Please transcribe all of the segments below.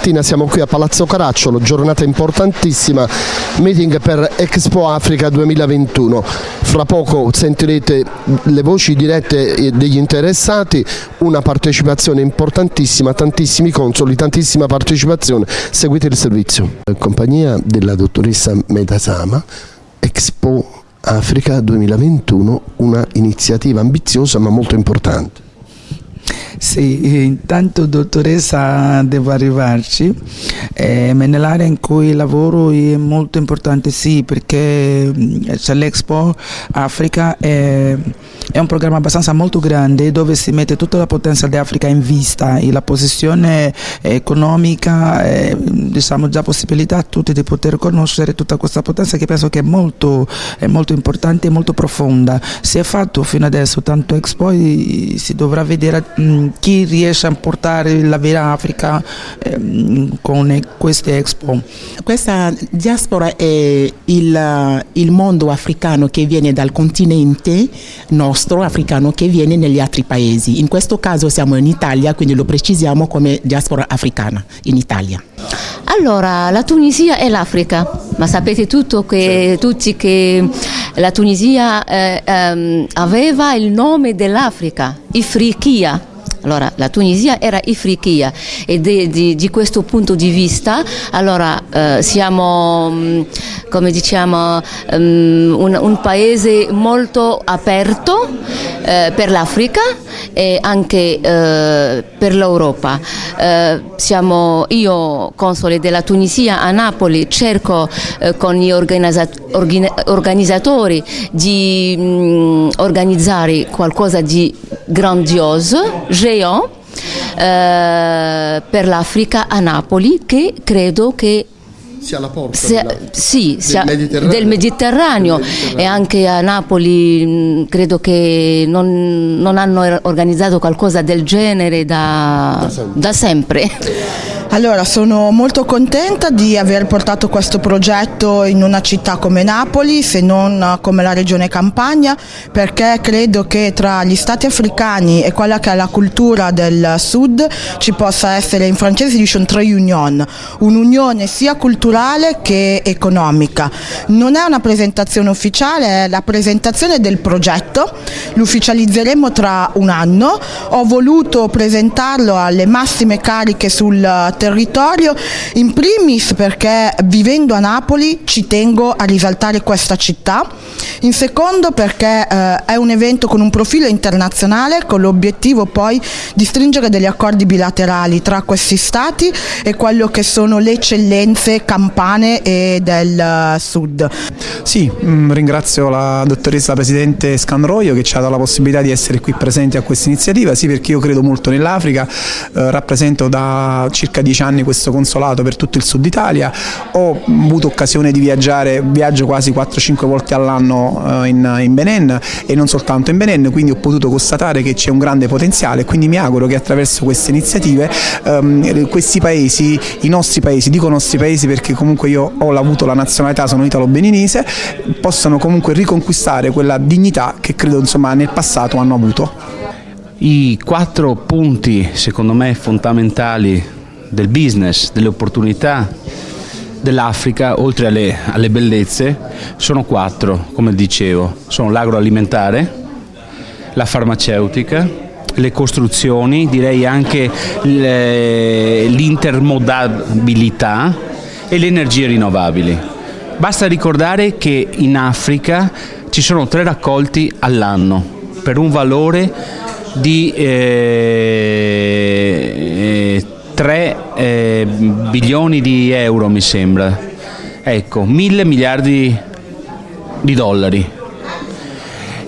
mattina siamo qui a Palazzo Caracciolo, giornata importantissima, meeting per Expo Africa 2021. Fra poco sentirete le voci dirette degli interessati, una partecipazione importantissima, tantissimi consoli, tantissima partecipazione. Seguite il servizio. In compagnia della dottoressa Metasama, Expo Africa 2021, una iniziativa ambiziosa ma molto importante. Sì, intanto dottoressa devo arrivarci, eh, nell'area in cui lavoro è molto importante sì perché c'è l'Expo Africa, è, è, un programma abbastanza molto grande dove si mette tutta la potenza dell'Africa in vista e la posizione economica, eh, diciamo già possibilità a tutti di poter conoscere tutta questa potenza che penso che è molto, è molto importante e molto profonda. Si è fatto fino adesso tanto Expo e si dovrà vedere mh, chi riesce a portare la vera Africa eh, con queste Expo. Questa diaspora è il, il, mondo africano che viene dal continente nostro africano che viene negli altri paesi. In questo caso siamo in Italia, quindi lo precisiamo come diaspora africana in Italia. Allora, la Tunisia è l'Africa, ma sapete tutto che, tutti che la Tunisia eh, ehm, aveva il nome dell'Africa, Ifriqiya allora, la Tunisia era Ifriqiya e di, di, di, questo punto di vista allora, eh, siamo, mm, diciamo, um, un, un, paese molto aperto eh, per l'Africa e anche eh, per l'Europa. Eh, siamo, io, console della Tunisia a Napoli, cerco eh, con gli organizzatori di mh, mm, organizzare qualcosa di grandioso, géant, eh, per l'Africa a Napoli che credo che sia la porta sia, della, sì, del, sia, Mediterraneo. del, Mediterraneo. del, Mediterraneo. e anche a Napoli mh, credo che non, non, hanno organizzato qualcosa del genere da, da sempre. Da sempre. Allora, sono molto contenta di aver portato questo progetto in una città come Napoli, se non come la regione Campania, perché credo che tra gli stati africani e quella che è la cultura del sud ci possa essere, in francese si dice un trade union, un'unione sia culturale che economica. Non è una presentazione ufficiale, è la presentazione del progetto, lo ufficializzeremo tra un anno, ho voluto presentarlo alle massime cariche sul territorio, in primis perché vivendo a Napoli ci tengo a risaltare questa città, in secondo perché eh, è un evento con un profilo internazionale con l'obiettivo poi di stringere degli accordi bilaterali tra questi stati e quello che sono le eccellenze campane e del uh, sud. Sì, mm, ringrazio la dottoressa Presidente Scanroio che ci ha dato la possibilità di essere qui presenti a questa iniziativa, sì perché io credo molto nell'Africa, eh, rappresento da circa 10 15 anni questo consolato per tutto il sud Italia, ho avuto occasione di viaggiare, viaggio quasi 4-5 volte all'anno eh, in, in Benin e non soltanto in Benin, quindi ho potuto constatare che c'è un grande potenziale. Quindi mi auguro che attraverso queste iniziative ehm, questi paesi, i nostri paesi, dico nostri paesi perché comunque io ho avuto la nazionalità, sono italo-beninese, possano comunque riconquistare quella dignità che credo insomma, nel passato hanno avuto. I quattro punti secondo me fondamentali del business, delle opportunità dell'Africa, oltre alle, alle, bellezze, sono quattro, come dicevo. Sono l'agroalimentare, la farmaceutica, le costruzioni, direi anche l'intermodabilità e le energie rinnovabili. Basta ricordare che in Africa ci sono tre raccolti all'anno per un valore di eh, 3 eh, bilioni di euro mi sembra, ecco, mille miliardi di dollari.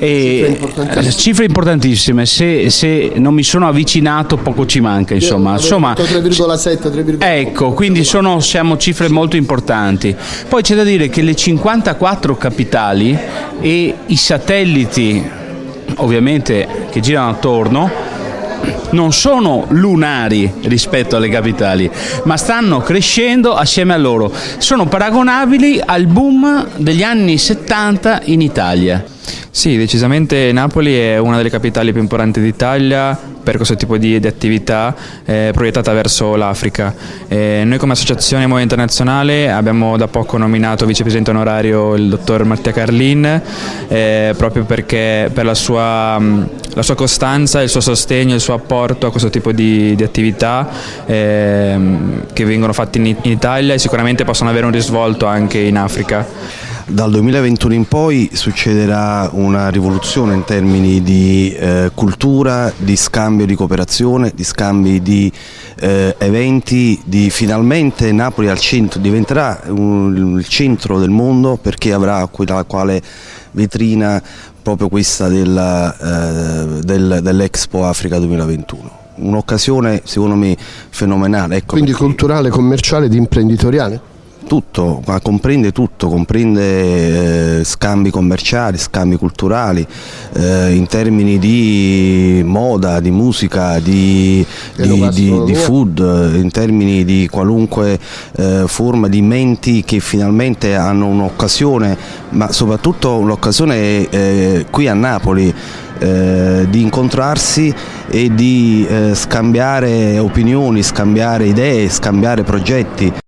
E cifre, cifre importantissime, se, se, non mi sono avvicinato poco ci manca insomma. insomma 3,7 ecco quindi sono, siamo cifre molto importanti poi c'è da dire che le 54 capitali e i satelliti ovviamente che girano attorno non sono lunari rispetto alle capitali, ma stanno crescendo assieme a loro. Sono paragonabili al boom degli anni 70 in Italia. Sì, decisamente Napoli è una delle capitali più importanti d'Italia per questo tipo di, di attività eh, proiettata verso l'Africa. Eh, noi come Associazione Movimento Internazionale abbiamo da poco nominato vicepresidente onorario il dottor Mattia Carlin eh, proprio perché per la sua, la sua, costanza, il suo sostegno, il suo apporto a questo tipo di, di attività ehm, che vengono fatte in, in Italia e sicuramente possono avere un risvolto anche in Africa. Dal 2021 in poi succederà una rivoluzione in termini di eh, cultura, di scambio di cooperazione, di scambi di eh, eventi, di finalmente Napoli al centro, diventerà un, il centro del mondo perché avrà quella quale vetrina proprio questa del, eh, del, dell'Expo Africa 2021 un'occasione secondo me fenomenale. Ecco Quindi perché... culturale, commerciale ed imprenditoriale? Tutto, ma comprende tutto, comprende eh, scambi commerciali, scambi culturali, eh, in termini di moda, di musica, di, di, di, di food, in termini di qualunque eh, forma di menti che finalmente hanno un'occasione, ma soprattutto un'occasione eh, qui a Napoli. Eh, di incontrarsi e di eh, scambiare opinioni, scambiare idee, scambiare progetti.